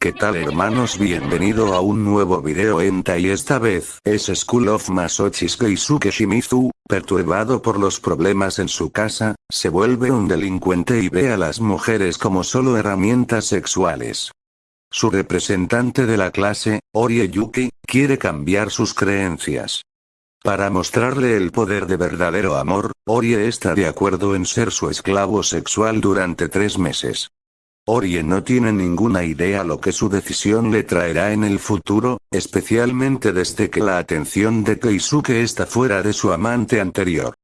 ¿Qué tal hermanos? Bienvenido a un nuevo video enta y esta vez es School of Masochis Keisuke Shimizu, perturbado por los problemas en su casa, se vuelve un delincuente y ve a las mujeres como solo herramientas sexuales. Su representante de la clase, Orie Yuki, quiere cambiar sus creencias. Para mostrarle el poder de verdadero amor, Orie está de acuerdo en ser su esclavo sexual durante tres meses. Orie no tiene ninguna idea lo que su decisión le traerá en el futuro, especialmente desde que la atención de Keisuke está fuera de su amante anterior.